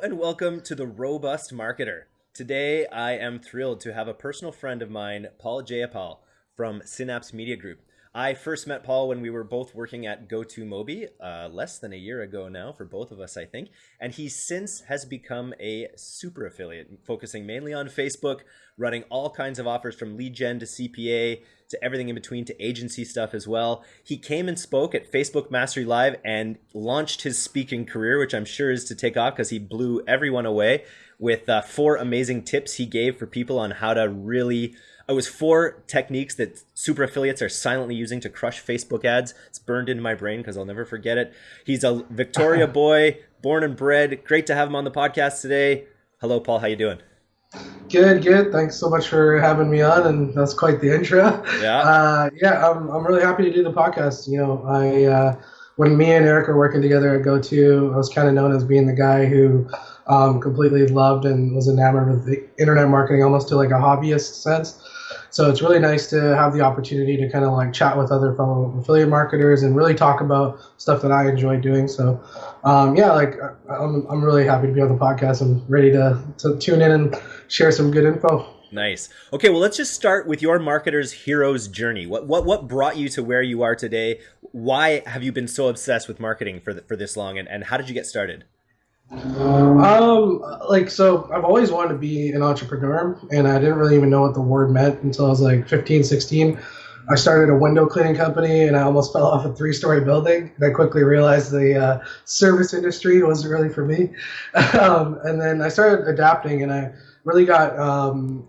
And welcome to the Robust Marketer. Today I am thrilled to have a personal friend of mine, Paul Jayapal from Synapse Media Group. I first met Paul when we were both working at Go2Mobi, uh, less than a year ago now for both of us, I think. And he since has become a super affiliate, focusing mainly on Facebook, running all kinds of offers from lead gen to CPA to everything in between to agency stuff as well. He came and spoke at Facebook Mastery Live and launched his speaking career, which I'm sure is to take off because he blew everyone away with uh, four amazing tips he gave for people on how to really it was four techniques that super affiliates are silently using to crush Facebook ads. It's burned into my brain because I'll never forget it. He's a Victoria boy, born and bred. Great to have him on the podcast today. Hello, Paul. How you doing? Good, good. Thanks so much for having me on, and that's quite the intro. Yeah. Uh, yeah, I'm, I'm really happy to do the podcast. You know, I uh, when me and Eric were working together at GoTo, I was kind of known as being the guy who um, completely loved and was enamored with the internet marketing, almost to like a hobbyist sense. So it's really nice to have the opportunity to kind of like chat with other fellow affiliate marketers and really talk about stuff that I enjoy doing. So, um, yeah, like I'm, I'm really happy to be on the podcast. I'm ready to, to tune in and share some good info. Nice. Okay, well, let's just start with your marketer's hero's journey. What what what brought you to where you are today? Why have you been so obsessed with marketing for the, for this long, and, and how did you get started? Um, like so, I've always wanted to be an entrepreneur, and I didn't really even know what the word meant until I was like 15, 16. I started a window cleaning company, and I almost fell off a three-story building. And I quickly realized the uh, service industry wasn't really for me. um, and then I started adapting, and I really got um,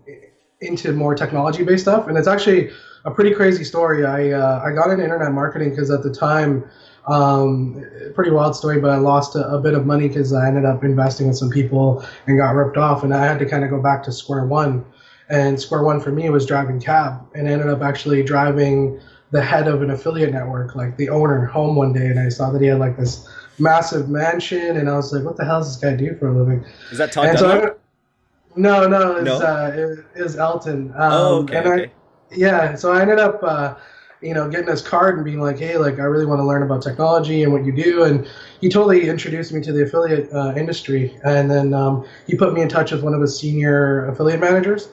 into more technology-based stuff. And it's actually a pretty crazy story. I uh, I got into internet marketing because at the time um, pretty wild story, but I lost a, a bit of money because I ended up investing with some people and got ripped off, and I had to kind of go back to square one. And square one for me was driving cab, and I ended up actually driving the head of an affiliate network, like the owner, home one day, and I saw that he had like this massive mansion, and I was like, "What the hell does this guy do for a living?" Is that Todd so No, no, it's, no? Uh, it, it was Elton. Um, oh, okay. And okay. Yeah, so I ended up. Uh, you know, getting his card and being like, hey, like I really want to learn about technology and what you do. And he totally introduced me to the affiliate uh, industry. And then um, he put me in touch with one of his senior affiliate managers,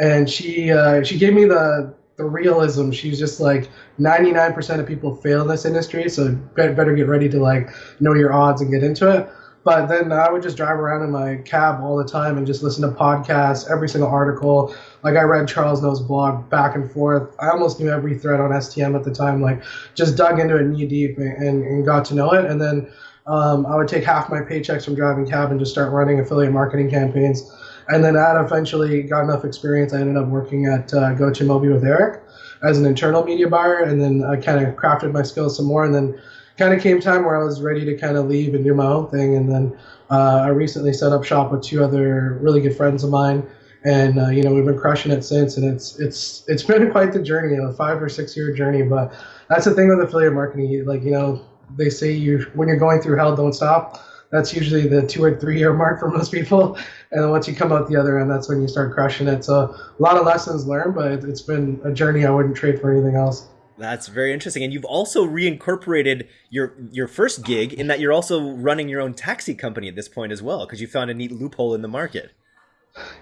and she uh, she gave me the the realism. She's just like 99% of people fail in this industry, so better get ready to like know your odds and get into it. But then I would just drive around in my cab all the time and just listen to podcasts, every single article. Like I read Charles Ngo's blog back and forth. I almost knew every thread on STM at the time. Like just dug into it knee deep and, and got to know it. And then um, I would take half my paychecks from driving cab and just start running affiliate marketing campaigns. And then that eventually got enough experience. I ended up working at uh, Go2Mobi with Eric as an internal media buyer, and then I kind of crafted my skills some more. And then kind of came time where I was ready to kind of leave and do my own thing. And then uh, I recently set up shop with two other really good friends of mine, and uh, you know we've been crushing it since. And it's it's it's been quite the journey, a five or six year journey. But that's the thing with affiliate marketing. Like you know they say you when you're going through hell, don't stop. That's usually the two or three year mark for most people. And once you come out the other end, that's when you start crushing it. So a lot of lessons learned, but it's been a journey I wouldn't trade for anything else. That's very interesting. And you've also reincorporated your your first gig in that you're also running your own taxi company at this point as well, because you found a neat loophole in the market.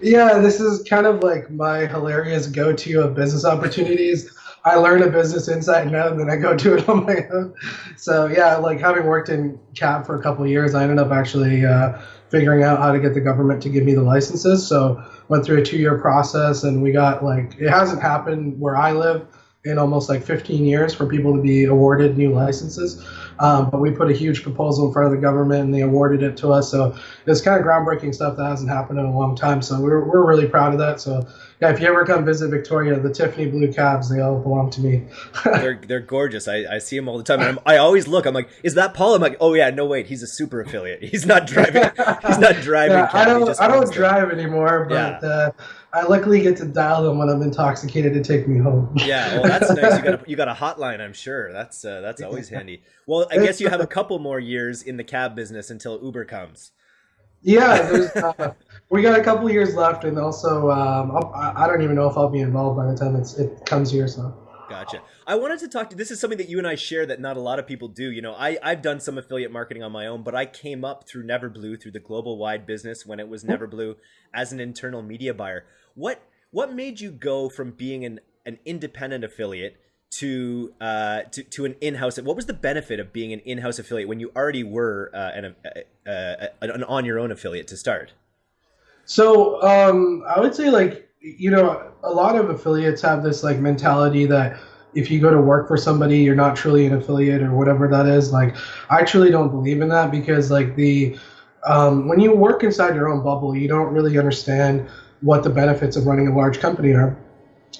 Yeah, this is kind of like my hilarious go-to of business opportunities. I learn a business inside and out, and then I go do it on my own. So yeah, like having worked in cab for a couple years, I ended up actually uh, figuring out how to get the government to give me the licenses. So went through a two-year process, and we got like it hasn't happened where I live in almost like 15 years for people to be awarded new licenses. Um, but we put a huge proposal in front of the government and they awarded it to us. So it's kind of groundbreaking stuff that hasn't happened in a long time. So we're, we're really proud of that. So yeah, if you ever come visit Victoria, the Tiffany blue cabs, they all belong to me. they're, they're gorgeous. I, I see them all the time. And I'm, i always look, I'm like, is that Paul? I'm like, oh yeah, no wait, he's a super affiliate. He's not driving. he's not driving. Yeah, I don't, I don't drive anymore, but yeah. uh, I luckily get to dial them when I'm intoxicated to take me home. yeah, well, that's nice. You got a, you got a hotline, I'm sure. That's uh, that's always handy. Well, I guess you have a couple more years in the cab business until Uber comes. Yeah, uh, we got a couple years left, and also um, I don't even know if I'll be involved by the time it comes here. So. Gotcha. I wanted to talk to this is something that you and I share that not a lot of people do. You know, I, I've done some affiliate marketing on my own, but I came up through Neverblue through the global wide business when it was Neverblue as an internal media buyer. What what made you go from being an, an independent affiliate to uh, to, to an in-house what was the benefit of being an in-house affiliate when you already were uh, an, uh, uh an on your own affiliate to start so um, i would say like you know, a lot of affiliates have this like mentality that if you go to work for somebody, you're not truly an affiliate or whatever that is. Like, I truly don't believe in that because like the um, when you work inside your own bubble, you don't really understand what the benefits of running a large company are.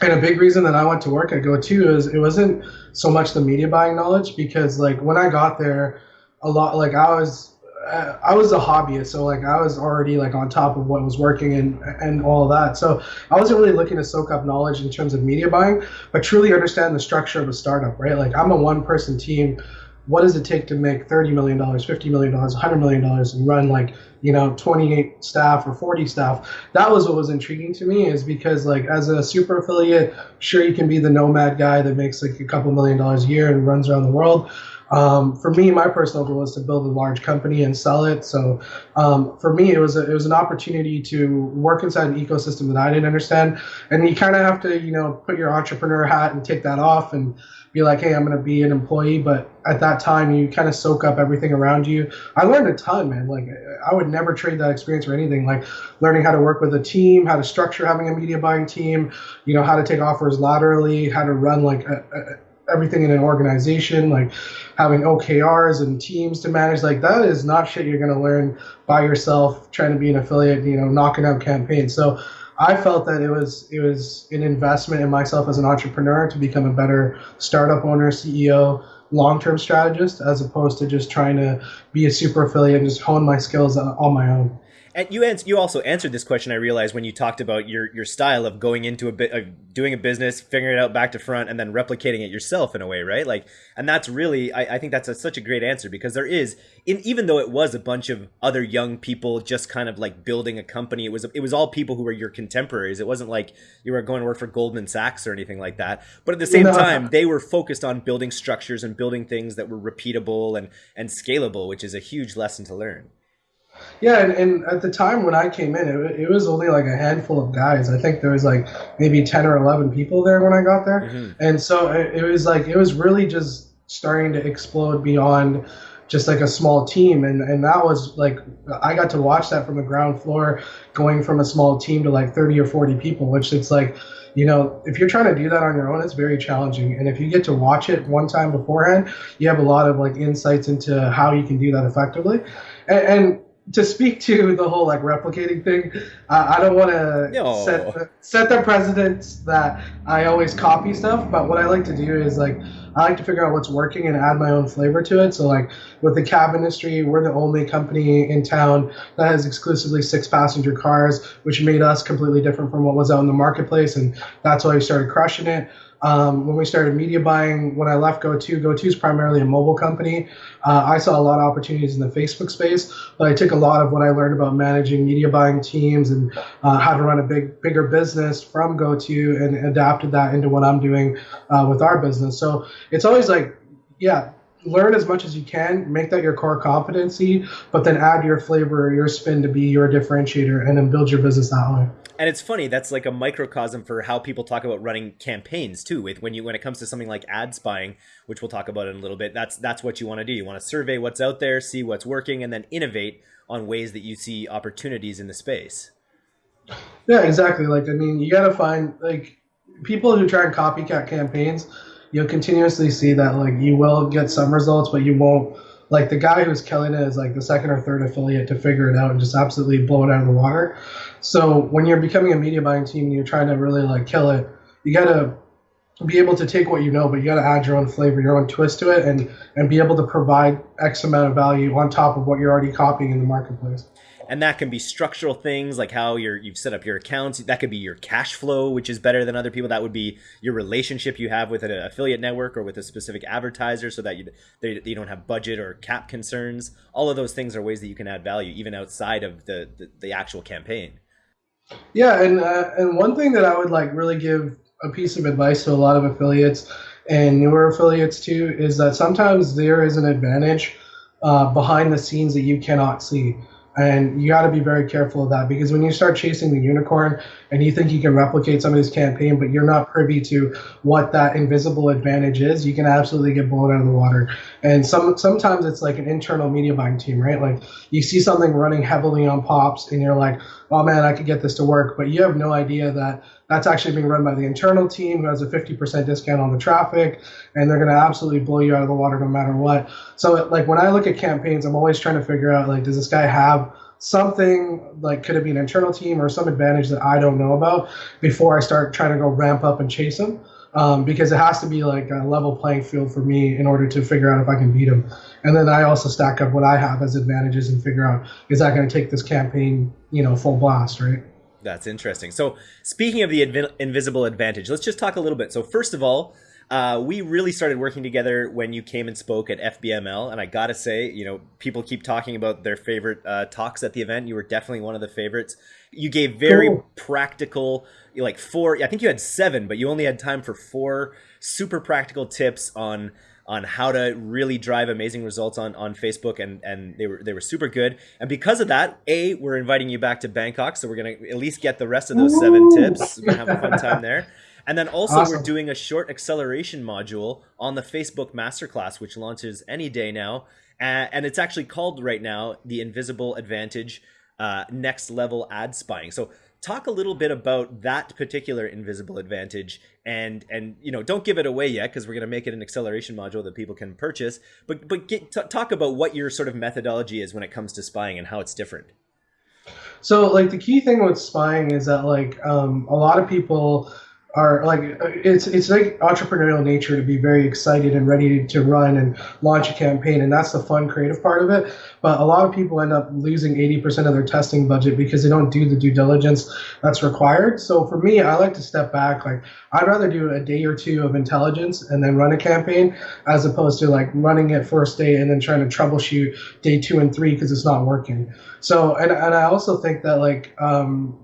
And a big reason that I went to work at GoTo is it wasn't so much the media buying knowledge because like when I got there, a lot like I was uh, I was a hobbyist, so like I was already like on top of what was working and and all that. So I wasn't really looking to soak up knowledge in terms of media buying, but truly understand the structure of a startup, right? Like I'm a one person team. What does it take to make thirty million dollars, fifty million dollars, hundred million dollars, and run like you know twenty eight staff or forty staff? That was what was intriguing to me, is because like as a super affiliate, sure you can be the nomad guy that makes like a couple million dollars a year and runs around the world um, for me, my personal goal is to build a large company and sell it. So um, for me, it was a, it was an opportunity to work inside an ecosystem that I didn't understand, and you kind of have to you know put your entrepreneur hat and take that off and be like, hey, I'm going to be an employee. But at that time, you kind of soak up everything around you. I learned a ton, man. Like I would never trade that experience for anything. Like learning how to work with a team, how to structure having a media buying team, you know, how to take offers laterally, how to run like a, a everything in an organization, like having OKRs and teams to manage, like that is not shit you're going to learn by yourself trying to be an affiliate, you know, knocking out campaigns. So I felt that it was it was an investment in myself as an entrepreneur to become a better startup owner, CEO, long-term strategist, as opposed to just trying to be a super affiliate and just hone my skills on my own. And you ans- you also answered this question. I realized when you talked about your your style of going into a bit of doing a business, figuring it out back to front, and then replicating it yourself in a way, right? Like, and that's really I, I think that's a, such a great answer because there is, in, even though it was a bunch of other young people just kind of like building a company, it was it was all people who were your contemporaries. It wasn't like you were going to work for Goldman Sachs or anything like that. But at the same no. time, they were focused on building structures and building things that were repeatable and and scalable, which is a huge lesson to learn. Yeah, and, and at the time when I came in, it, it was only like a handful of guys. I think there was like maybe 10 or 11 people there when I got there. Mm-hmm. And so it, it was like, it was really just starting to explode beyond just like a small team and and that was like I got to watch that from the ground floor going from a small team to like 30 or 40 people which it's like you know if you're trying to do that on your own it's very challenging and if you get to watch it one time beforehand you have a lot of like insights into how you can do that effectively and, and to speak to the whole like replicating thing, uh, I don't want to set the, set the precedence that I always copy stuff. But what I like to do is like I like to figure out what's working and add my own flavor to it. So like with the cab industry, we're the only company in town that has exclusively six passenger cars, which made us completely different from what was out in the marketplace, and that's why we started crushing it. Um, when we started media buying, when I left GoTo, GoTo is primarily a mobile company. Uh, I saw a lot of opportunities in the Facebook space, but I took a lot of what I learned about managing media buying teams and uh, how to run a big, bigger business from GoTo and adapted that into what I'm doing uh, with our business. So it's always like, yeah, learn as much as you can, make that your core competency, but then add your flavor or your spin to be your differentiator and then build your business that way and it's funny that's like a microcosm for how people talk about running campaigns too with when you when it comes to something like ad spying which we'll talk about in a little bit that's that's what you want to do. You want to survey what's out there see what's working and then innovate on ways that you see opportunities in the space. Yeah exactly. Like i mean you got to find like people who try and copycat campaigns you'll continuously see that like you will get some results but you won't like the guy who's killing it is like the second or third affiliate to figure it out and just absolutely blow it out of the water. So when you're becoming a media buying team and you're trying to really like kill it, you gotta be able to take what you know, but you gotta add your own flavor, your own twist to it, and and be able to provide X amount of value on top of what you're already copying in the marketplace. And that can be structural things like how you're you've set up your accounts. That could be your cash flow which is better than other people. That would be your relationship you have with an affiliate network or with a specific advertiser so that you they, you don't have budget or cap concerns. All of those things are ways that you can add value even outside of the the, the actual campaign yeah and uh, and one thing that i would like really give a piece of advice to a lot of affiliates and newer affiliates too is that sometimes there is an advantage uh, behind the scenes that you cannot see. And you got to be very careful of that because when you start chasing the unicorn and you think you can replicate somebody's campaign, but you're not privy to what that invisible advantage is, you can absolutely get blown out of the water. And some sometimes it's like an internal media buying team, right? Like you see something running heavily on pops, and you're like, oh man, I could get this to work, but you have no idea that that's actually being run by the internal team who has a 50% discount on the traffic, and they're going to absolutely blow you out of the water no matter what. So, like when I look at campaigns, I'm always trying to figure out like, does this guy have something like could it be an internal team or some advantage that I don't know about before I start trying to go ramp up and chase him? Um, because it has to be like a level playing field for me in order to figure out if I can beat him. And then I also stack up what I have as advantages and figure out is that going to take this campaign, you know, full blast, right? That's interesting. So, speaking of the inv- invisible advantage, let's just talk a little bit. So, first of all, uh, we really started working together when you came and spoke at FBML, and I gotta say, you know, people keep talking about their favorite uh, talks at the event. You were definitely one of the favorites. You gave very cool. practical, like four. I think you had seven, but you only had time for four super practical tips on on how to really drive amazing results on, on Facebook and, and they were they were super good. And because of that, A, we're inviting you back to Bangkok. So we're gonna at least get the rest of those seven tips. We're gonna have a fun time there. And then also awesome. we're doing a short acceleration module on the Facebook Masterclass, which launches any day now. and it's actually called right now the Invisible Advantage uh, Next Level Ad Spying. So talk a little bit about that particular invisible advantage and and you know don't give it away yet because we're going to make it an acceleration module that people can purchase but but get, talk about what your sort of methodology is when it comes to spying and how it's different. So like the key thing with spying is that like um, a lot of people are like it's it's like entrepreneurial nature to be very excited and ready to run and launch a campaign and that's the fun creative part of it. But a lot of people end up losing 80% of their testing budget because they don't do the due diligence that's required. So for me i like to step back like i'd rather do a day or two of intelligence and then run a campaign as opposed to like running it first day and then trying to troubleshoot day two and three because it's not working. So and, and i also think that like um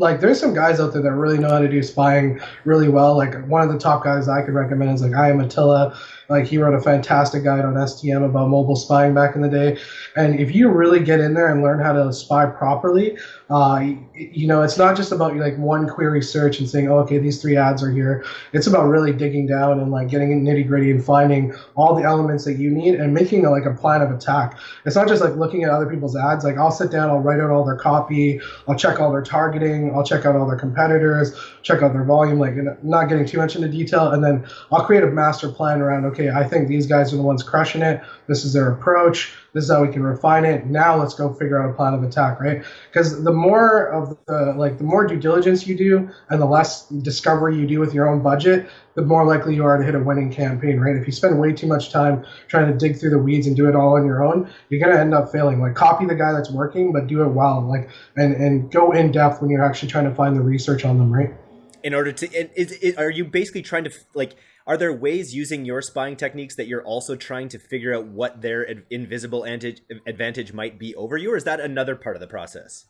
like there's some guys out there that really know how to do spying really well. Like one of the top guys I could recommend is like I am Attila. Like he wrote a fantastic guide on STM about mobile spying back in the day. And if you really get in there and learn how to spy properly, uh, you know, it's not just about like one query search and saying, oh, okay, these three ads are here. It's about really digging down and like getting nitty gritty and finding all the elements that you need and making a, like a plan of attack. It's not just like looking at other people's ads. Like I'll sit down, I'll write out all their copy, I'll check all their targeting, I'll check out all their competitors, check out their volume, like not getting too much into detail, and then I'll create a master plan around. Okay, I think these guys are the ones crushing it. This is their approach. This is how we can refine it. Now let's go figure out a plan of attack, right? Because the more of the like the more due diligence you do and the less discovery you do with your own budget, the more likely you are to hit a winning campaign, right? If you spend way too much time trying to dig through the weeds and do it all on your own, you're gonna end up failing. Like copy the guy that's working, but do it well. Like and and go in depth when you're actually trying to find the research on them, right? In order to, and is, is, are you basically trying to like are there ways using your spying techniques that you're also trying to figure out what their invisible advantage might be over you, or is that another part of the process?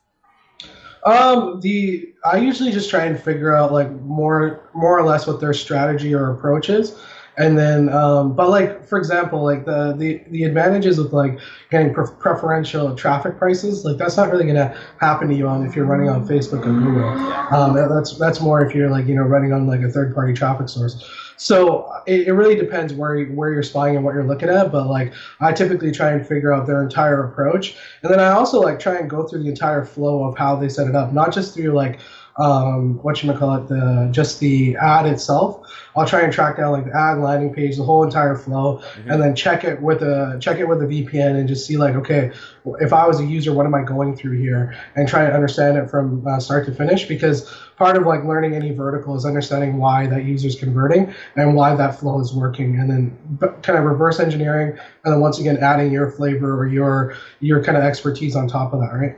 Um, the I usually just try and figure out like more more or less what their strategy or approach is and then um, but like for example like the the, the advantages of like getting pre- preferential traffic prices like that's not really going to happen to you on if you're running on facebook or google. Um, that's that's more if you're like you know running on like a third party traffic source. So it, it really depends where where you're spying and what you're looking at but like i typically try and figure out their entire approach. And then i also like try and go through the entire flow of how they set it up not just through like um, what you call it, the just the ad itself. I'll try and track down like the ad landing page, the whole entire flow, mm-hmm. and then check it with a check it with the VPN and just see like, okay, if I was a user, what am I going through here, and try and understand it from uh, start to finish. Because part of like learning any vertical is understanding why that user is converting and why that flow is working, and then kind of reverse engineering, and then once again adding your flavor or your your kind of expertise on top of that, right?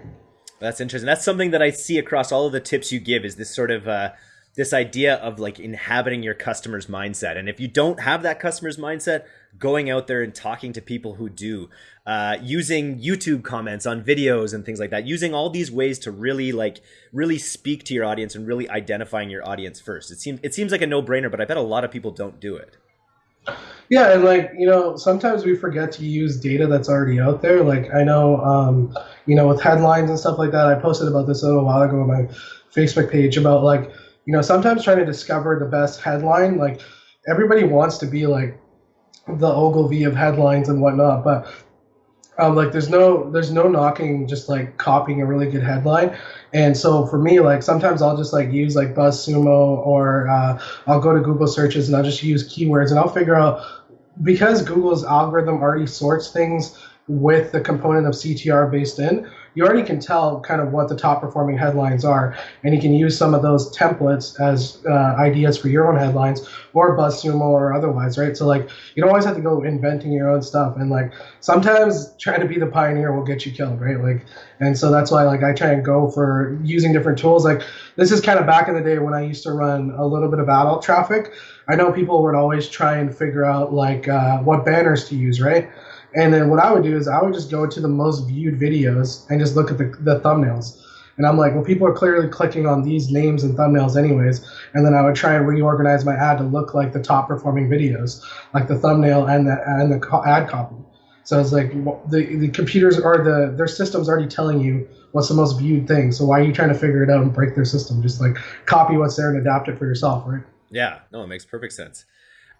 That's interesting. That's something that I see across all of the tips you give is this sort of uh, this idea of like inhabiting your customer's mindset. And if you don't have that customer's mindset, going out there and talking to people who do, uh, using YouTube comments on videos and things like that, using all these ways to really like really speak to your audience and really identifying your audience first. It seems it seems like a no brainer, but I bet a lot of people don't do it. Yeah, and like you know, sometimes we forget to use data that's already out there. Like I know, um, you know, with headlines and stuff like that. I posted about this a little while ago on my Facebook page about like you know sometimes trying to discover the best headline. Like everybody wants to be like the Ogilvy of headlines and whatnot, but um, like there's no there's no knocking just like copying a really good headline. And so for me like sometimes i'll just like use like buzzsumo or uh, i'll go to google searches and i'll just use keywords and i'll figure out because google's algorithm already sorts things with the component of ctr based in you already can tell kind of what the top performing headlines are, and you can use some of those templates as uh, ideas for your own headlines or BuzzSumo or otherwise, right? So like you don't always have to go inventing your own stuff, and like sometimes trying to be the pioneer will get you killed, right? Like, and so that's why like I try and go for using different tools. Like this is kind of back in the day when I used to run a little bit of adult traffic. I know people would always try and figure out like uh, what banners to use, right? And then what I would do is I would just go to the most viewed videos and just look at the, the thumbnails. And I'm like, well, people are clearly clicking on these names and thumbnails anyways. And then I would try and reorganize my ad to look like the top performing videos, like the thumbnail and the and the ad copy. So it's like the the computers are the their systems already telling you what's the most viewed thing. So why are you trying to figure it out and break their system? Just like copy what's there and adapt it for yourself, right? Yeah, no, it makes perfect sense.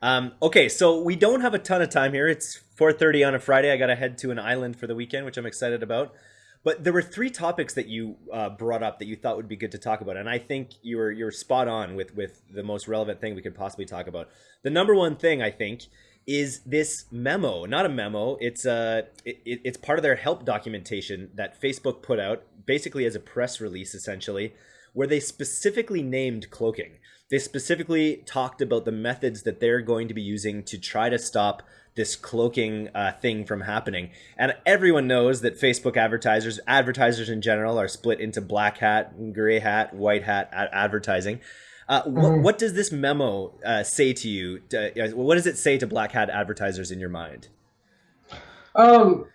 Um, okay, so we don't have a ton of time here. It's 4:30 on a Friday. I got to head to an island for the weekend, which I'm excited about. But there were three topics that you uh, brought up that you thought would be good to talk about, and I think you were you're spot on with with the most relevant thing we could possibly talk about. The number one thing I think is this memo, not a memo. It's a uh, it, it's part of their help documentation that Facebook put out, basically as a press release, essentially, where they specifically named cloaking. They specifically talked about the methods that they're going to be using to try to stop this cloaking uh, thing from happening. And everyone knows that Facebook advertisers, advertisers in general, are split into black hat, gray hat, white hat advertising. Uh, mm-hmm. what, what, does this memo uh, say to you? Uh, what does it say to black hat advertisers in your mind? Um,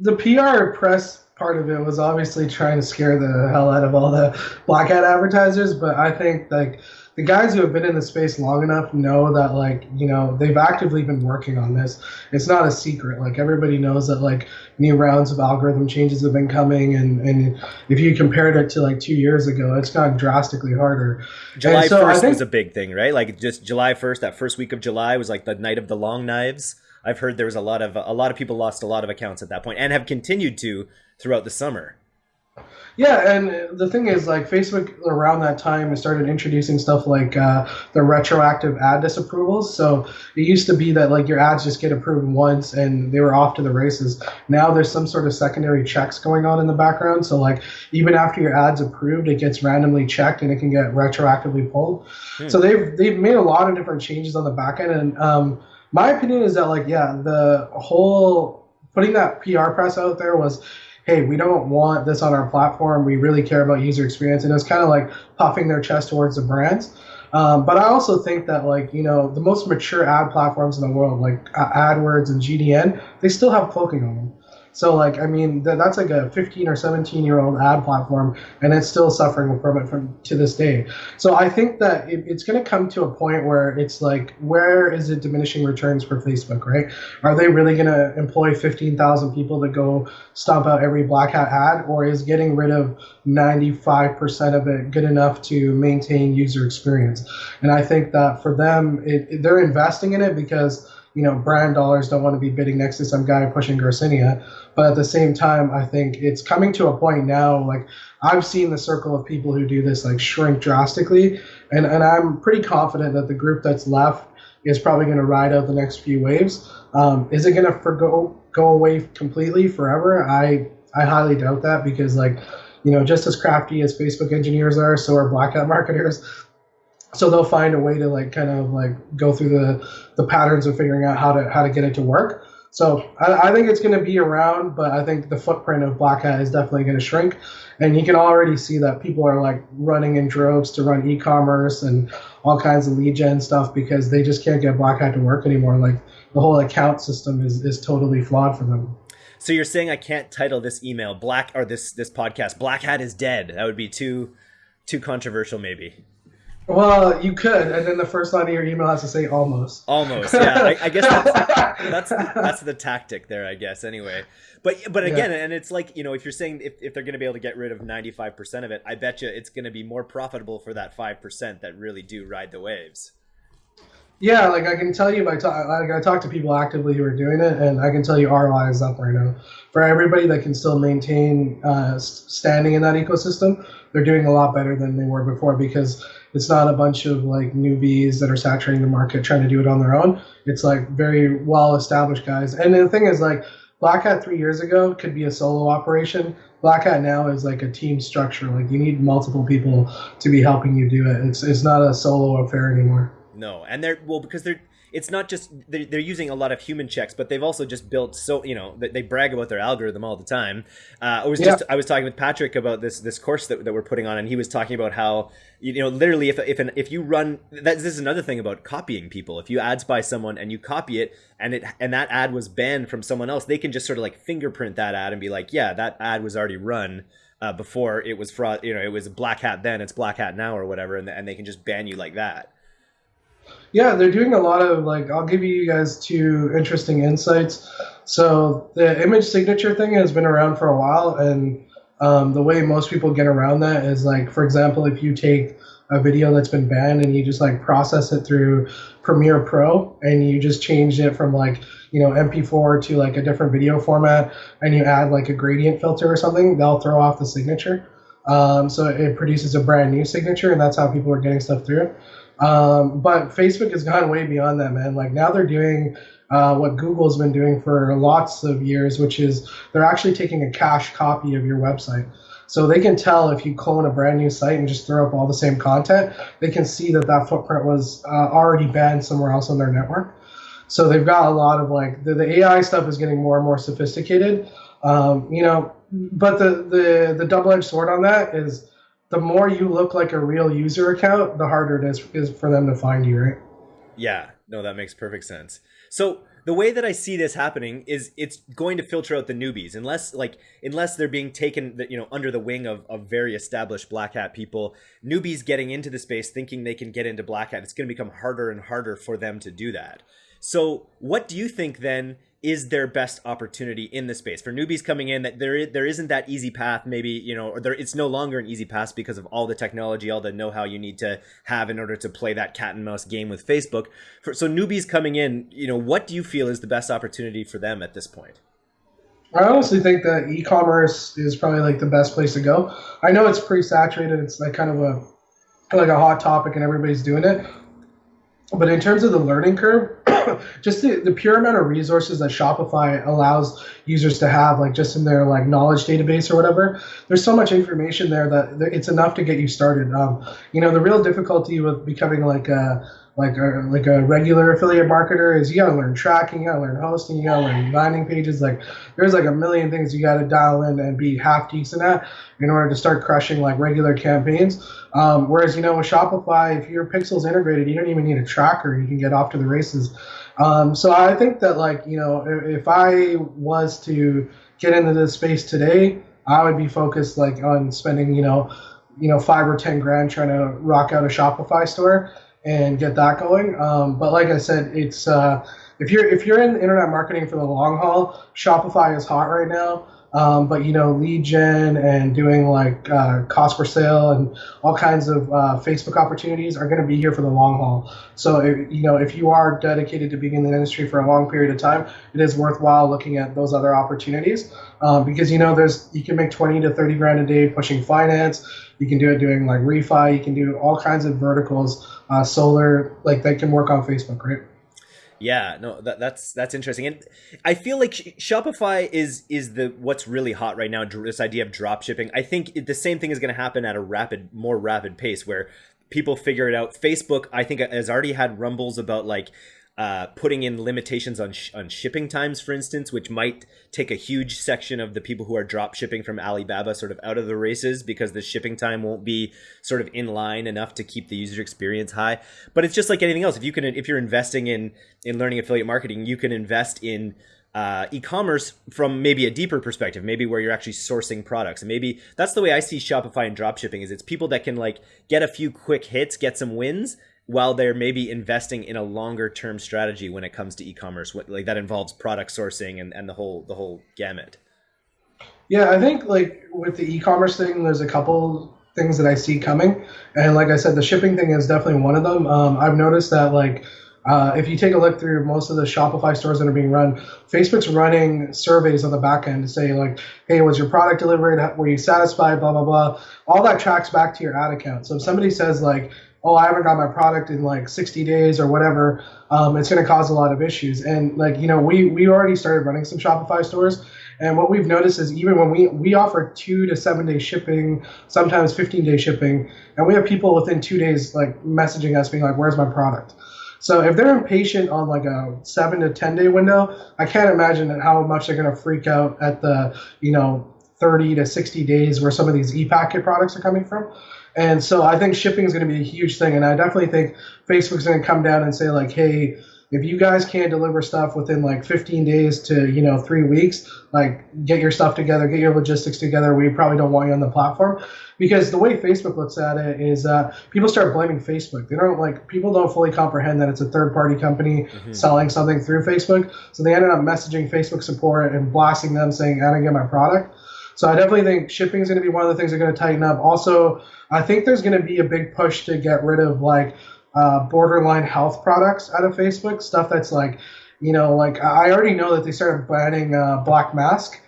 the PR press part of it was obviously trying to scare the hell out of all the black hat advertisers, but I think like the guys who have been in the space long enough know that like you know they've actively been working on this. It's not a secret. Like everybody knows that like new rounds of algorithm changes have been coming and and if you compared it to like two years ago it's gotten drastically harder. July so 1st think, was a big thing right? Like just july 1st that first week of july was like the night of the long knives. I've heard there was a lot of a lot of people lost a lot of accounts at that point and have continued to throughout the summer yeah, and the thing is, like Facebook around that time started introducing stuff like uh, the retroactive ad disapprovals. So it used to be that like your ads just get approved once and they were off to the races. Now there's some sort of secondary checks going on in the background. So like even after your ad's approved, it gets randomly checked and it can get retroactively pulled. Hmm. So they've they've made a lot of different changes on the back end. And um, my opinion is that like yeah, the whole putting that PR press out there was hey, we don't want this on our platform. We really care about user experience. And it's kind of like puffing their chest towards the brands. Um, but I also think that like you know the most mature ad platforms in the world, like uh, AdWords and GDN, they still have cloaking on them. So like I mean th- that's like a 15 or 17 year old ad platform, and it's still suffering from it from to this day. So I think that it, it's going to come to a point where it's like where is it diminishing returns for Facebook, right? Are they really going to employ 15,000 people to go stomp out every black hat ad, or is getting rid of 95% of it good enough to maintain user experience? And I think that for them, it, they're investing in it because you know, brand dollars don't want to be bidding next to some guy pushing Garcinia. But at the same time, I think it's coming to a point now, like I've seen the circle of people who do this like shrink drastically. And, and I'm pretty confident that the group that's left is probably going to ride out the next few waves. Um, is it going to forgo go away completely forever? I I highly doubt that because like, you know, just as crafty as Facebook engineers are, so are black hat marketers so they'll find a way to like kind of like go through the the patterns of figuring out how to how to get it to work. So I, I think it's going to be around but i think the footprint of black hat is definitely going to shrink. And you can already see that people are like running in droves to run e-commerce and all kinds of lead gen stuff because they just can't get black hat to work anymore. Like the whole account system is is totally flawed for them. So you're saying i can't title this email black or this this podcast black hat is dead. That would be too too controversial maybe Well, you could, and then the first line of your email has to say almost. Almost, yeah. I, I guess that's that's that's the tactic there. I guess anyway. But but again, yeah. and it's like you know, if you're saying if, if they're going to be able to get rid of 95 percent of it, I bet you it's going to be more profitable for that five percent that really do ride the waves. Yeah, like I can tell you by talk, like I talk to people actively who are doing it, and I can tell you ROI is up right now for everybody that can still maintain uh, standing in that ecosystem. They're doing a lot better than they were before because it's not a bunch of like newbies that are saturating the market trying to do it on their own. It's like very well established guys. And the thing is like Black Hat three years ago could be a solo operation. Black Hat now is like a team structure. Like you need multiple people to be helping you do it. It's it's not a solo affair anymore. No, and they're well because they're it's not just they're, they're using a lot of human checks, but they've also just built so you know they brag about their algorithm all the time. Uh, I was yeah. just I was talking with Patrick about this this course that, that we're putting on, and he was talking about how you know literally if if an, if you run that this is another thing about copying people. If you ad spy someone and you copy it, and it and that ad was banned from someone else, they can just sort of like fingerprint that ad and be like, yeah, that ad was already run. Uh, before it was fraud, you know, it was black hat then, it's black hat now, or whatever, and, and they can just ban you like that. Yeah, they're doing a lot of like. I'll give you guys two interesting insights. So the image signature thing has been around for a while, and um, the way most people get around that is like, for example, if you take a video that's been banned and you just like process it through Premiere Pro and you just change it from like you know MP4 to like a different video format and you add like a gradient filter or something, they'll throw off the signature. Um, so it produces a brand new signature, and that's how people are getting stuff through. Um, but Facebook has gone way beyond that, man. Like now they're doing uh, what Google's been doing for lots of years, which is they're actually taking a cache copy of your website. So they can tell if you clone a brand new site and just throw up all the same content, they can see that that footprint was uh, already banned somewhere else on their network. So they've got a lot of like the, the AI stuff is getting more and more sophisticated. Um, you know, but the the the double edged sword on that is the more you look like a real user account, the harder it is is for them to find you, right? Yeah, no, that makes perfect sense. So the way that I see this happening is it's going to filter out the newbies unless like unless they're being taken you know under the wing of, of very established black hat people newbies getting into the space thinking they can get into black hat it's going to become harder and harder for them to do that so what do you think then is their best opportunity in the space for newbies coming in that there there isn't that easy path maybe you know or there it's no longer an easy path because of all the technology all the know-how you need to have in order to play that cat and mouse game with Facebook for, so newbies coming in you know what do you feel is the best opportunity for them at this point I honestly think that e-commerce is probably like the best place to go. I know it's pretty saturated. It's like kind of a like a hot topic and everybody's doing it. But in terms of the learning curve, just the, the pure amount of resources that Shopify allows users to have, like just in their like knowledge database or whatever, there's so much information there that it's enough to get you started. Um, you know, the real difficulty with becoming like a like a like a regular affiliate marketer is you gotta learn tracking, you gotta learn hosting, you gotta learn landing pages. Like there's like a million things you gotta dial in and be half decent at in order to start crushing like regular campaigns. Um, whereas you know with Shopify, if your pixel's integrated, you don't even need a tracker. You can get off to the races. Um, so I think that like you know if, I was to get into this space today, I would be focused like on spending you know you know five or ten grand trying to rock out a Shopify store and get that going. Um, but like I said, it's uh, if you're if you're in internet marketing for the long haul, Shopify is hot right now. Um, but you know, lead gen and doing like uh, cost per sale and all kinds of uh, Facebook opportunities are going to be here for the long haul. So if, you know, if you are dedicated to being in the industry for a long period of time, it is worthwhile looking at those other opportunities uh, because you know, there's you can make 20 to 30 grand a day pushing finance. You can do it doing like refi. You can do all kinds of verticals, uh, solar, like they can work on Facebook, right? Yeah, no, that, that's that's interesting, and I feel like Shopify is is the what's really hot right now. This idea of drop shipping. I think the same thing is going to happen at a rapid, more rapid pace, where people figure it out. Facebook, I think, has already had rumbles about like uh, putting in limitations on sh- on shipping times, for instance, which might take a huge section of the people who are drop shipping from Alibaba sort of out of the races because the shipping time won't be sort of in line enough to keep the user experience high. But it's just like anything else. If you can, if you're investing in in learning affiliate marketing, you can invest in uh, e-commerce from maybe a deeper perspective, maybe where you're actually sourcing products. And maybe that's the way I see Shopify and dropshipping is it's people that can like get a few quick hits, get some wins while they're maybe investing in a longer term strategy when it comes to e-commerce, like that involves product sourcing and, and the whole the whole gamut. Yeah, I think like with the e-commerce thing, there's a couple things that I see coming, and like I said, the shipping thing is definitely one of them. Um, I've noticed that like uh, if you take a look through most of the Shopify stores that are being run, Facebook's running surveys on the back end to say like, hey, was your product delivered? Were you satisfied? Blah blah blah. All that tracks back to your ad account. So if somebody says like, oh, I haven't got my product in like 60 days or whatever, um, it's going to cause a lot of issues. And like you know, we we already started running some Shopify stores. And what we've noticed is even when we we offer two to seven day shipping, sometimes 15 day shipping, and we have people within two days like messaging us being like, "Where's my product?" So if they're impatient on like a seven to ten day window, I can't imagine how much they're going to freak out at the you know 30 to 60 days where some of these e-packet products are coming from. And so I think shipping is going to be a huge thing, and I definitely think Facebook's going to come down and say like, hey if you guys can't deliver stuff within like 15 days to you know three weeks like get your stuff together get your logistics together we probably don't want you on the platform. Because the way facebook looks at it is uh, people start blaming facebook. They don't like people don't fully comprehend that it's a third party company mm-hmm. selling something through facebook. So they ended up messaging facebook support and blasting them saying i didn't get my product so I definitely think shipping is going to be one of the things they're going to tighten up. Also, I think there's going to be a big push to get rid of like uh, borderline health products out of Facebook. Stuff that's like, you know, like I already know that they started banning uh, black mask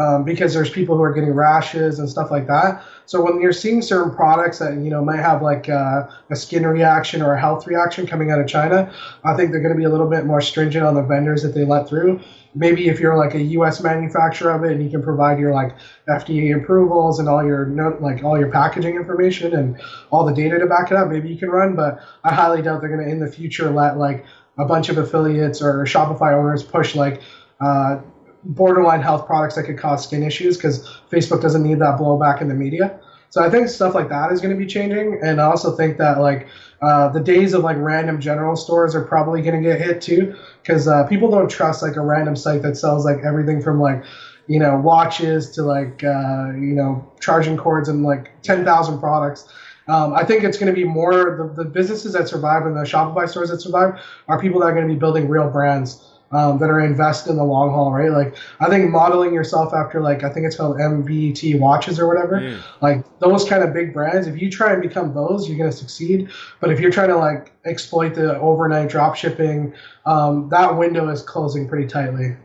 um, because there's people who are getting rashes and stuff like that. So when you're seeing certain products that you know might have like uh, a skin reaction or a health reaction coming out of China, I think they're going to be a little bit more stringent on the vendors that they let through. Maybe if you're like a U.S. manufacturer of it and you can provide your like FDA approvals and all your like all your packaging information and all the data to back it up, maybe you can run. But I highly doubt they're going to in the future let like a bunch of affiliates or Shopify owners push like uh, borderline health products that could cause skin issues because Facebook doesn't need that blowback in the media. So I think stuff like that is going to be changing, and I also think that like uh, the days of like random general stores are probably going to get hit too because uh, people don't trust like a random site that sells like everything from like you know watches to like uh, you know charging cords and like 10,000 products. Um, I think it's going to be more the, the businesses that survive and the Shopify stores that survive are people that are going to be building real brands um, that are invested in the long haul, right? Like I think modeling yourself after like I think it's called MVT watches or whatever, mm. like those kind of big brands. If you try and become those, you're gonna succeed. But if you're trying to like exploit the overnight drop shipping, um, that window is closing pretty tightly.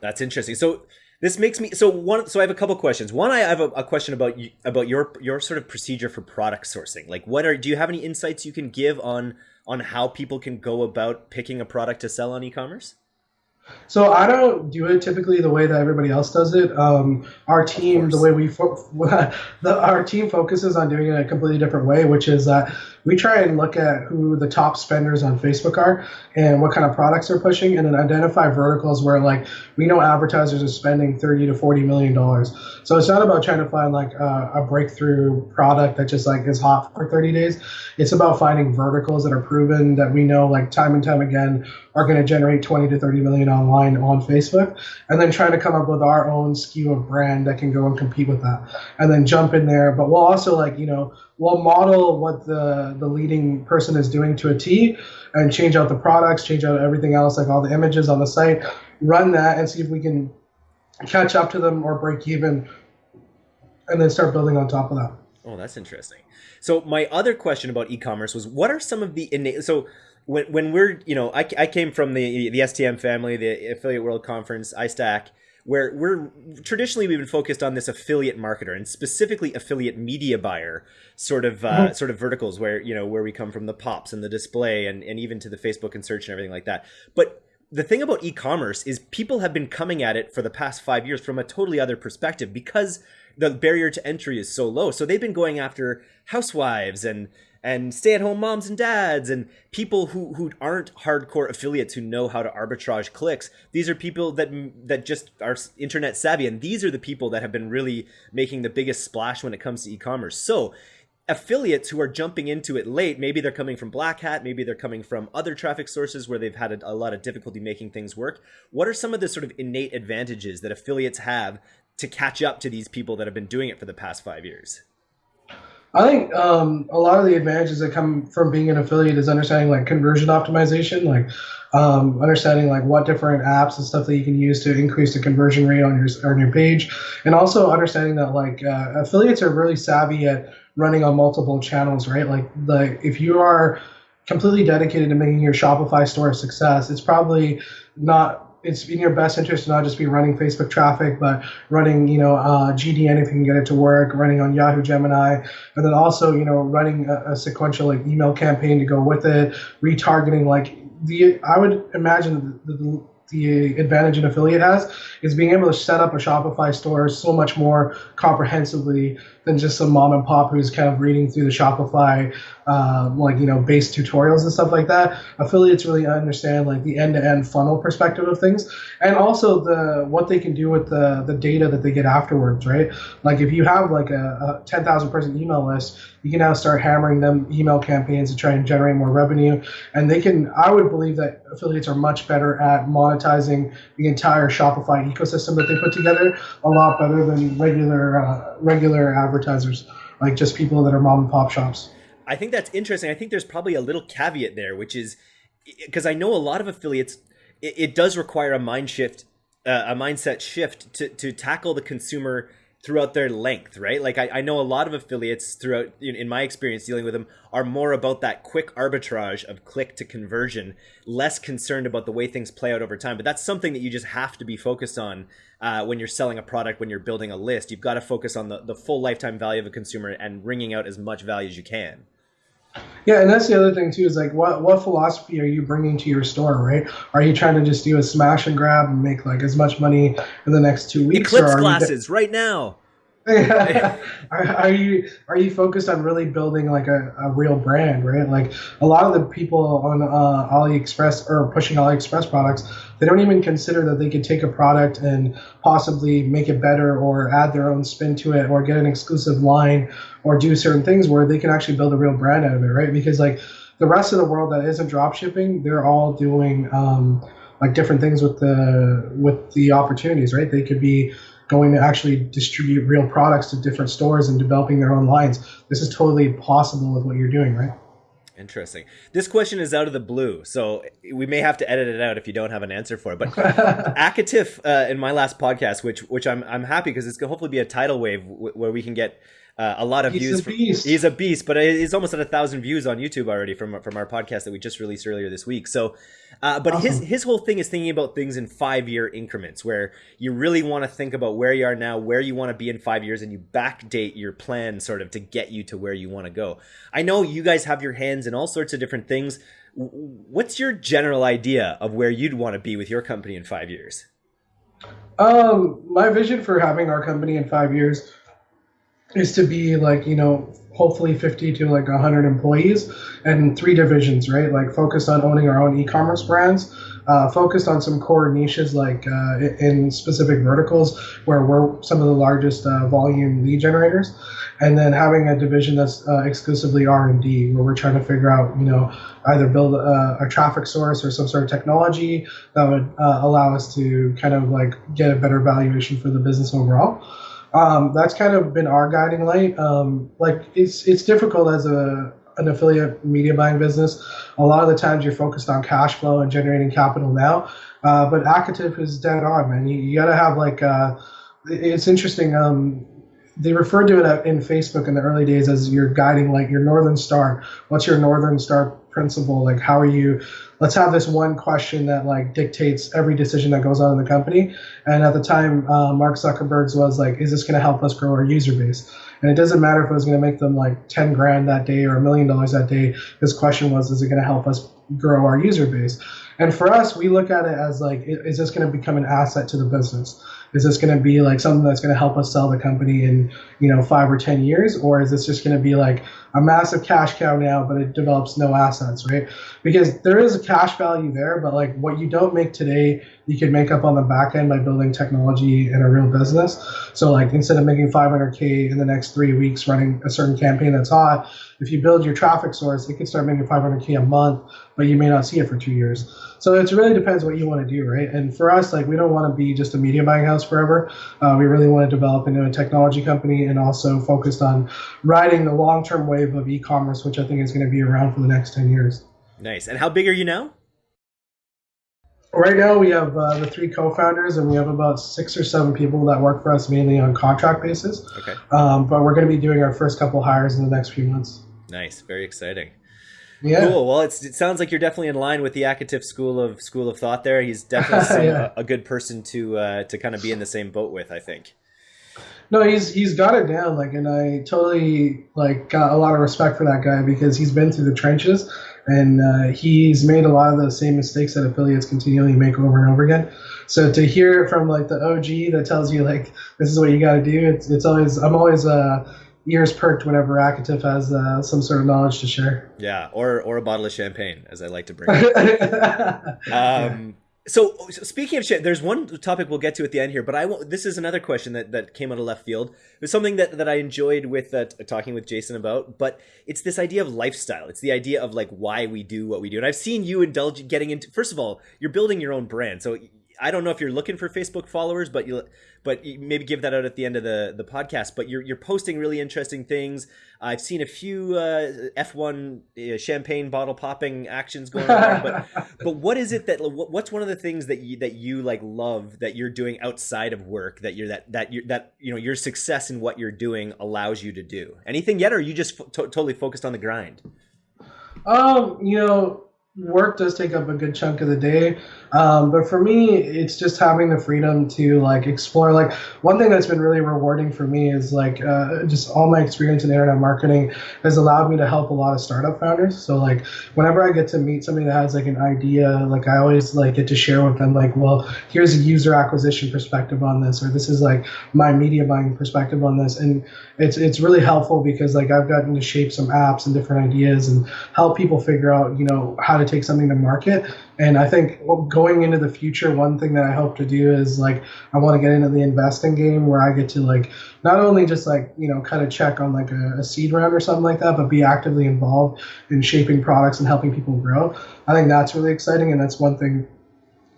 That's interesting. So this makes me so one. So I have a couple questions. One, I have a, a question about you, about your your sort of procedure for product sourcing. Like, what are do you have any insights you can give on on how people can go about picking a product to sell on e-commerce? So I don't do it typically the way that everybody else does it. Um, our team, the way we fo- the, our team focuses on doing it a completely different way, which is that we try and look at who the top spenders on Facebook are and what kind of products they're pushing, and then identify verticals where like we know advertisers are spending thirty to forty million dollars. So it's not about trying to find like a, a breakthrough product that just like is hot for thirty days. It's about finding verticals that are proven that we know like time and time again are going to generate 20 to 30 million online on Facebook, and then trying to come up with our own skew of brand that can go and compete with that, and then jump in there. But we'll also like you know we'll model what the the leading person is doing to a T, and change out the products, change out everything else, like all the images on the site, run that, and see if we can catch up to them or break even, and then start building on top of that. Oh, that's interesting. So my other question about e-commerce was, what are some of the innate so when when we're you know I, I came from the the STM family, the Affiliate World Conference, iStack, where we're traditionally we've been focused on this affiliate marketer and specifically affiliate media buyer sort of uh, mm-hmm. sort of verticals where you know where we come from the pops and the display and and even to the Facebook and search and everything like that. But the thing about e-commerce is people have been coming at it for the past five years from a totally other perspective because the barrier to entry is so low. So they've been going after housewives and and stay-at-home moms and dads and people who who aren't hardcore affiliates who know how to arbitrage clicks these are people that that just are internet savvy and these are the people that have been really making the biggest splash when it comes to e-commerce so affiliates who are jumping into it late, maybe they're coming from Black Hat, maybe they're coming from other traffic sources where they've had a, a, lot of difficulty making things work. What are some of the sort of innate advantages that affiliates have to catch up to these people that have been doing it for the past five years? I think um, a lot of the advantages that come from being an affiliate is understanding like conversion optimization, like um, understanding like what different apps and stuff that you can use to increase the conversion rate on your on your page, and also understanding that like uh, affiliates are really savvy at running on multiple channels, right? Like the if you are completely dedicated to making your Shopify store a success, it's probably not it's in your best interest to not just be running Facebook traffic, but running, you know, uh, GDN if you can get it to work, running on Yahoo Gemini, and then also, you know, running a, a sequential like email campaign to go with it, retargeting. Like the, I would imagine the, the the advantage an affiliate has is being able to set up a Shopify store so much more comprehensively than just some mom and pop who's kind of reading through the Shopify um, like you know base tutorials and stuff like that. Affiliates really understand like the end-to-end funnel perspective of things, and also the what they can do with the the data that they get afterwards, right? Like if you have like a, a 10,000 person email list, you can now start hammering them email campaigns to try and generate more revenue, and they can. I would believe that affiliates are much better at monetizing the entire Shopify ecosystem that they put together a lot better than regular uh, regular advertisers, like just people that are mom and pop shops. I think that's interesting. I think there's probably a little caveat there, which is because I know a lot of affiliates, it, it does require a mind shift, uh, a mindset shift to, to tackle the consumer throughout their length, right? Like I, I know a lot of affiliates throughout, in, in, my experience dealing with them, are more about that quick arbitrage of click to conversion, less concerned about the way things play out over time. But that's something that you just have to be focused on uh, when you're selling a product, when you're building a list. You've got to focus on the, the full lifetime value of a consumer and wringing out as much value as you can. Yeah, and that's the other thing too is like what what philosophy are you bringing to your store, right? Are you trying to just do a smash and grab and make like as much money in the next two weeks? Eclipse glasses right now. are, are, you are you focused on really building like a, a real brand, right? Like a lot of the people on uh, AliExpress or pushing AliExpress products, they don't even consider that they could take a product and possibly make it better or add their own spin to it or get an exclusive line or do certain things where they can actually build a real brand out of it, right? Because like the rest of the world that isn't drop shipping, they're all doing um, like different things with the with the opportunities, right? They could be going to actually distribute real products to different stores and developing their own lines. This is totally possible with what you're doing, right? Interesting. This question is out of the blue, so we may have to edit it out if you don't have an answer for it. But Akatif uh, in my last podcast, which which I'm I'm happy because it's gonna hopefully be a tidal wave w- where we can get uh, a lot of he's views. A beast. From, he's a beast, but he's almost at a thousand views on YouTube already from from our podcast that we just released earlier this week. So, uh, but awesome. his his whole thing is thinking about things in five year increments, where you really want to think about where you are now, where you want to be in five years, and you backdate your plan sort of to get you to where you want to go. I know you guys have your hands in all sorts of different things. What's your general idea of where you'd want to be with your company in five years? Um, my vision for having our company in five years is to be like you know hopefully 50 to like 100 employees and three divisions right? Like focused on owning our own e-commerce brands uh, focused on some core niches like uh, in specific verticals where we're some of the largest uh, volume lead generators. And then having a division that's uh, exclusively r&d where we're trying to figure out you know either build a, a traffic source or some sort of technology that would uh, allow us to kind of like get a better valuation for the business overall um, that's kind of been our guiding light. Um, like it's it's difficult as a an affiliate media buying business. A lot of the times you're focused on cash flow and generating capital now. Uh, but Akatif is dead on, man. You, you got to have like uh, it's interesting. Um, they referred to it in Facebook in the early days as your guiding light, your northern star. What's your northern star principle? Like, how are you? Let's have this one question that like dictates every decision that goes on in the company. And at the time, uh, Mark Zuckerberg's was like, is this going to help us grow our user base? And it doesn't matter if it was going to make them like 10 grand that day or a million dollars that day. His question was, is it going to help us grow our user base. And for us, we look at it as like, is this going to become an asset to the business? Is this going to be like something that's going to help us sell the company in, you know, five or 10 years? Or is this just going to be like a massive cash cow now, but it develops no assets, right? Because there is a cash value there, but like what you don't make today, you can make up on the back end by building technology in a real business. So like instead of making 500K in the next three weeks running a certain campaign that's hot, if you build your traffic source, it can start making 500K a month, but you may not see it for two years. So it really depends what you want to do, right? And for us, like we don't want to be just a media buying house forever. Uh, we really want to develop into a technology company and also focused on riding the long-term wave of e-commerce, which I think is going to be around for the next 10 years. Nice. And how big are you now? Right now, we have uh, the three co-founders, and we have about six or seven people that work for us mainly on contract basis. Okay. Um, but we're going to be doing our first couple hires in the next few months. Nice. Very exciting. Yeah. Cool. Well, it sounds like you're definitely in line with the Akatif school of school of thought. There, he's definitely yeah. a, a, good person to uh, to kind of be in the same boat with. I think. No, he's he's got it down. Like, and I totally like got a lot of respect for that guy because he's been through the trenches and uh, he's made a lot of the same mistakes that affiliates continually make over and over again. So to hear it from like the OG that tells you like this is what you got to do, it's it's always I'm always uh, ears perked whenever Akatif has uh, some sort of knowledge to share. Yeah, or or a bottle of champagne, as I like to bring. um, so, so, speaking of shit, there's one topic we'll get to at the end here, but I will, this is another question that, that came out of left field. It was something that, that I enjoyed with uh, talking with Jason about, but it's this idea of lifestyle. It's the idea of like why we do what we do. And I've seen you indulge getting into, first of all, you're building your own brand. So I don't know if you're looking for Facebook followers, but you but you maybe give that out at the end of the the podcast. But you're you're posting really interesting things. I've seen a few uh, F1 uh, champagne bottle popping actions going on. but but what is it that what's one of the things that you that you like love that you're doing outside of work that you're that that you that you know your success in what you're doing allows you to do anything yet, or are you just totally focused on the grind? Um, you know, work does take up a good chunk of the day. Um, but for me, it's just having the freedom to like explore. Like one thing that's been really rewarding for me is like uh, just all my experience in internet marketing has allowed me to help a lot of startup founders. So like whenever I get to meet somebody that has like an idea, like I always like get to share with them like, well, here's a user acquisition perspective on this, or this is like my media buying perspective on this, and it's it's really helpful because like I've gotten to shape some apps and different ideas and help people figure out you know how to take something to market. And I think going into the future, one thing that I hope to do is like I want to get into the investing game where I get to like not only just like you know kind of check on like a, a seed round or something like that, but be actively involved in shaping products and helping people grow. I think that's really exciting, and that's one thing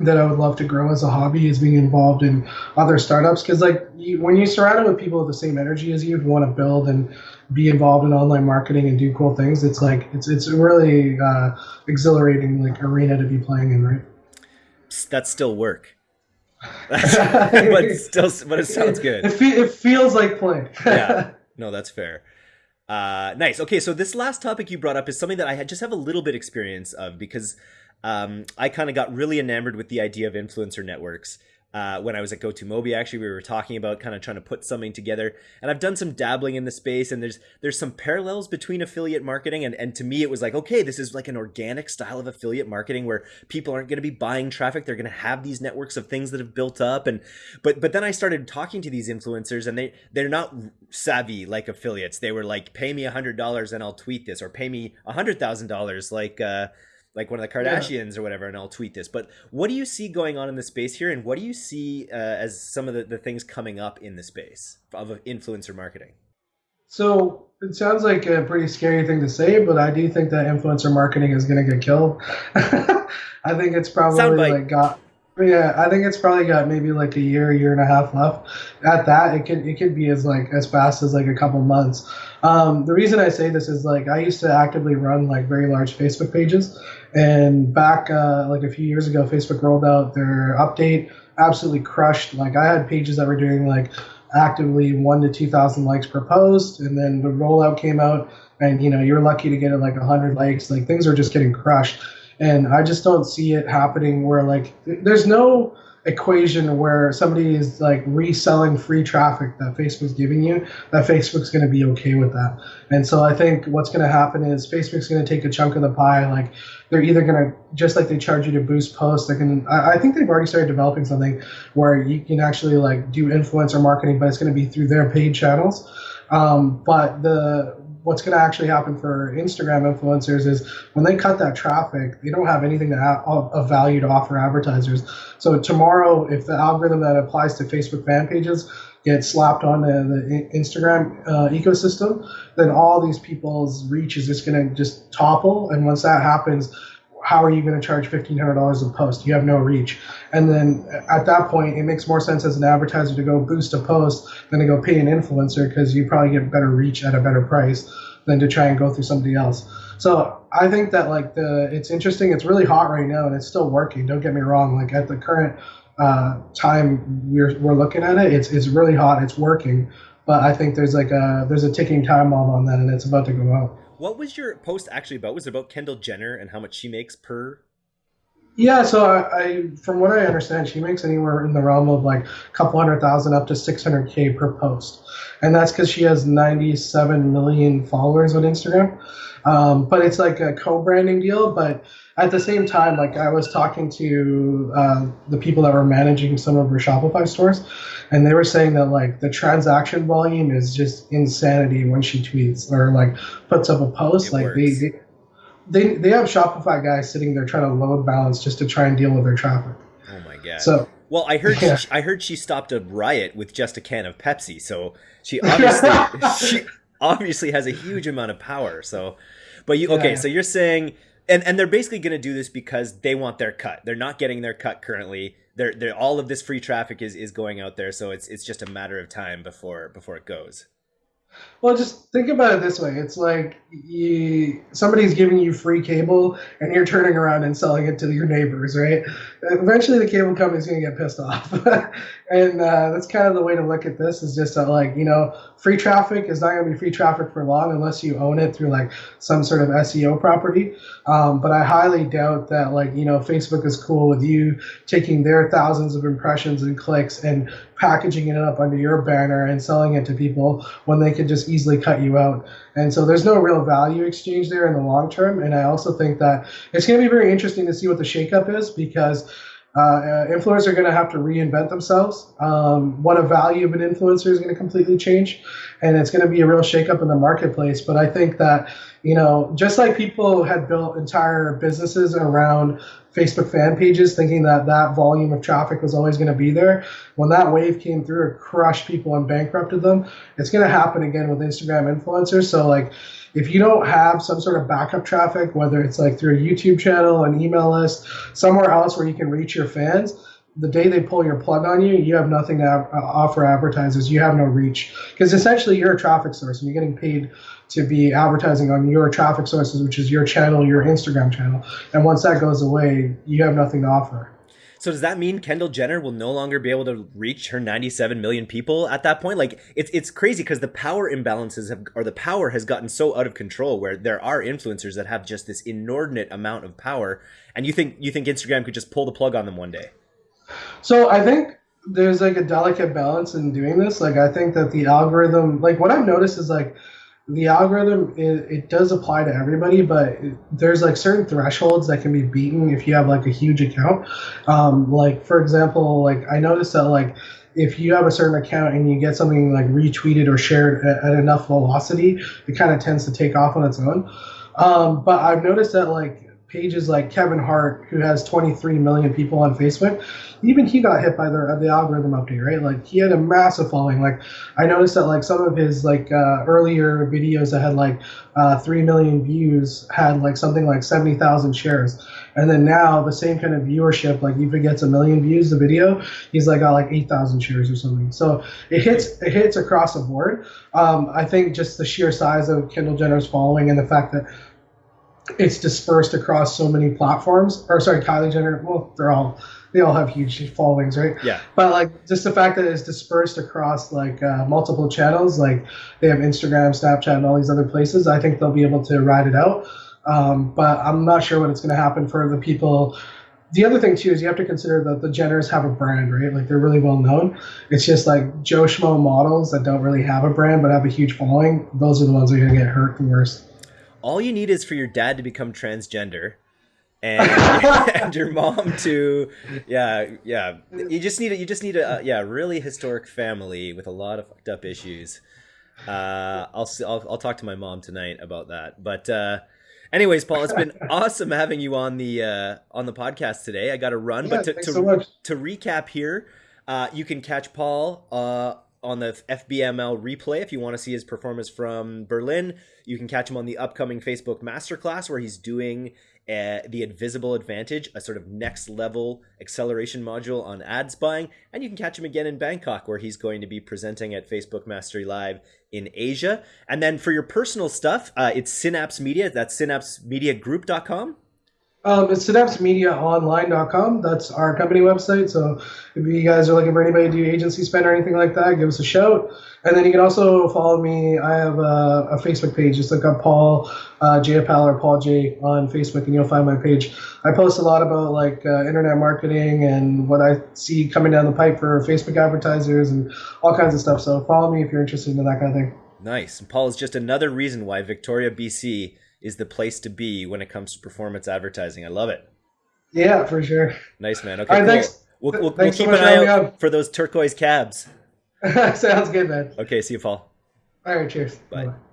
that I would love to grow as a hobby is being involved in other startups because like you, when you're surrounded with people with the same energy as you who want to build and be involved in online marketing and do cool things it's like it's it's really uh, exhilarating like arena to be playing in right? That's still work. But still but it sounds good. it, it, it feels like play yeah. No that's fair. Uh, nice. Okay so this last topic you brought up is something that i just have a little bit experience of because um, I kind of got really enamored with the idea of influencer networks. Uh, when I was at Go2Mobi, actually, we were talking about kind of trying to put something together, and I've done some dabbling in the space, and there's there's some parallels between affiliate marketing, and and to me, it was like, okay, this is like an organic style of affiliate marketing where people aren't going to be buying traffic; they're going to have these networks of things that have built up, and but but then I started talking to these influencers, and they they're not savvy like affiliates. They were like, pay me a hundred dollars and I'll tweet this, or pay me a hundred thousand dollars, like. Uh, like one of the Kardashians yeah. or whatever, and I'll tweet this. But what do you see going on in the space here, and what do you see uh, as some of the, the things coming up in the space of influencer marketing? So it sounds like a pretty scary thing to say, but I do think that influencer marketing is going to get killed. I think it's probably like got yeah, I think it's probably got maybe like a year, year and a half left. At that, it could it could be as like as fast as like a couple months. Um, the reason I say this is like I used to actively run like very large Facebook pages, and back uh, like a few years ago, Facebook rolled out their update, absolutely crushed. Like I had pages that were doing like actively one to two thousand likes per post, and then the rollout came out, and you know you're lucky to get like hundred likes. Like things are just getting crushed and I just don't see it happening where like there's no equation where somebody is like reselling free traffic that Facebook's giving you, that Facebook's going to be okay with that. And so I think what's going to happen is Facebook's going to take a chunk of the pie. Like they're either going to, just like they charge you to boost posts, going to, I think they've already started developing something where you can actually like do influencer marketing, but it's going to be through their paid channels. Um, but the what's going to actually happen for Instagram influencers is when they cut that traffic, they don't have anything to of value to offer advertisers. So tomorrow, if the algorithm that applies to Facebook fan pages gets slapped on the, the Instagram uh, ecosystem, then all these people's reach is just going to just topple. And once that happens, how are you going to charge $1,500 a post? You have no reach. And then at that point, it makes more sense as an advertiser to go boost a post than to go pay an influencer because you probably get better reach at a better price than to try and go through somebody else. So I think that like the it's interesting. It's really hot right now and it's still working. Don't get me wrong. Like at the current uh, time we're we're looking at it, it's it's really hot. It's working. But I think there's like a there's a ticking time bomb on that, and it's about to go out. What was your post actually about? Was it about Kendall Jenner and how much she makes per? Yeah, so I, I from what I understand, she makes anywhere in the realm of like a couple hundred thousand up to 600k per post, and that's because she has 97 million followers on Instagram. Um, but it's like a co-branding deal, but at the same time, like I was talking to uh, the people that were managing some of her Shopify stores, and they were saying that like the transaction volume is just insanity when she tweets or like puts up a post. It like they, they they they have Shopify guys sitting there trying to load balance just to try and deal with their traffic. Oh my god! So well, I heard yeah. she, I heard she stopped a riot with just a can of Pepsi. So she obviously she obviously has a huge amount of power. So, but you okay? Yeah. So you're saying and and they're basically going to do this because they want their cut. They're not getting their cut currently. They're, they're all of this free traffic is, is going out there, so it's it's just a matter of time before before it goes. Well, just think about it this way: it's like you, somebody's giving you free cable, and you're turning around and selling it to your neighbors, right? Eventually, the cable company's going to get pissed off, and uh, that's kind of the way to look at this. Is just like, you know, free traffic is not going to be free traffic for long unless you own it through like some sort of SEO property. Um, but I highly doubt that, like, you know, Facebook is cool with you taking their thousands of impressions and clicks and packaging it up under your banner and selling it to people when they could just easily cut you out. And so there's no real value exchange there in the long term. And I also think that it's going to be very interesting to see what the shakeup is because uh, influencers are going to have to reinvent themselves. Um, what a value of an influencer is going to completely change, and it's going to be a real shakeup in the marketplace. But I think that you know, just like people had built entire businesses around Facebook fan pages, thinking that that volume of traffic was always going to be there, when that wave came through, it crushed people and bankrupted them. It's going to happen again with Instagram influencers. So like if you don't have some sort of backup traffic, whether it's like through a YouTube channel, an email list, somewhere else where you can reach your fans, the day they pull your plug on you, you have nothing to uh, offer advertisers. You have no reach because essentially you're a traffic source and you're getting paid to be advertising on your traffic sources, which is your channel, your Instagram channel. And once that goes away, you have nothing to offer. So does that mean Kendall Jenner will no longer be able to reach her 97 million people at that point? Like it's it's crazy because the power imbalances have or the power has gotten so out of control where there are influencers that have just this inordinate amount of power and you think you think Instagram could just pull the plug on them one day? So I think there's like a delicate balance in doing this. Like I think that the algorithm like what I've noticed is like the algorithm it, it, does apply to everybody but it, there's like certain thresholds that can be beaten if you have like a huge account um, like for example like i noticed that like if you have a certain account and you get something like retweeted or shared at, at enough velocity it kind of tends to take off on its own um, but i've noticed that like pages like Kevin Hart, who has 23 million people on Facebook, even he got hit by the the algorithm update, right? Like he had a massive following. Like I noticed that like some of his like uh, earlier videos that had like uh, three million views had like something like 70,000 shares, and then now the same kind of viewership, like if it gets a million views the video, he's like got like 8,000 shares or something. So it hits it hits across the board. Um, I think just the sheer size of Kendall Jenner's following and the fact that it's dispersed across so many platforms. Or sorry, Kylie Jenner. Well, they're all they all have huge followings, right? Yeah. But like just the fact that it's dispersed across like uh, multiple channels, like they have Instagram, Snapchat, and all these other places. I think they'll be able to ride it out. Um, but I'm not sure what it's going to happen for the people the other thing too is you have to consider that the Jenners have a brand, right? Like they're really well known. It's just like Joe Schmo models that don't really have a brand but have a huge following. Those are the ones that are gonna get hurt the worst. All you need is for your dad to become transgender. and, and your mom to yeah yeah. You just need a, you just need a yeah really historic family with a lot of fucked up issues. Uh i'll i'll, I'll talk to my mom tonight about that. But uh anyways paul it's been awesome having you on the uh on the podcast today. I gotta run Yeah, but to to, so to recap here uh you can catch paul uh on the FBML replay if you want to see his performance from Berlin. You can catch him on the upcoming Facebook Masterclass where he's doing uh, the Invisible Advantage, a sort of next level acceleration module on ads buying. And you can catch him again in Bangkok where he's going to be presenting at Facebook Mastery Live in Asia. And then for your personal stuff, uh, it's Synapse Media. That's synapsemediagroup.com. Um, it's synapsemediaonline.com. That's our company website. So if you guys are looking for anybody to do agency spend or anything like that, give us a shout. And then you can also follow me. I have a, a Facebook page. Just look up Paul uh, J. Or Paul J on Facebook, and you'll find my page. I post a lot about like uh, internet marketing and what I see coming down the pipe for Facebook advertisers and all kinds of stuff. So follow me if you're interested in that kind of thing. Nice. And Paul is just another reason why Victoria, BC is the place to be when it comes to performance advertising. I love it. Yeah, for sure. Nice, man. Okay, All right, cool. thanks. We'll, we'll, we'll Thanks so keep an eye out on. for those turquoise cabs. Sounds good, man. Okay, see you, Paul. All right, cheers. Bye. Bye-bye.